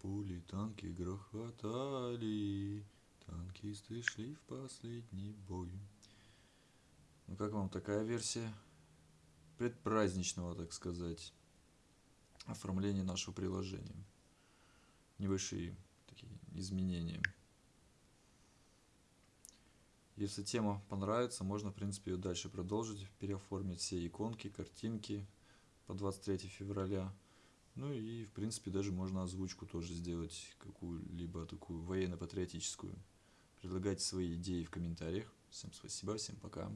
Пули танки грохотали, танкисты шли в последний бой. Ну как вам такая версия предпраздничного, так сказать, оформления нашего приложения? Небольшие такие изменения. Если тема понравится, можно, в принципе, ее дальше продолжить, переоформить все иконки, картинки по 23 февраля. Ну и, в принципе, даже можно озвучку тоже сделать, какую-либо такую военно-патриотическую. Предлагайте свои идеи в комментариях. Всем спасибо, всем пока.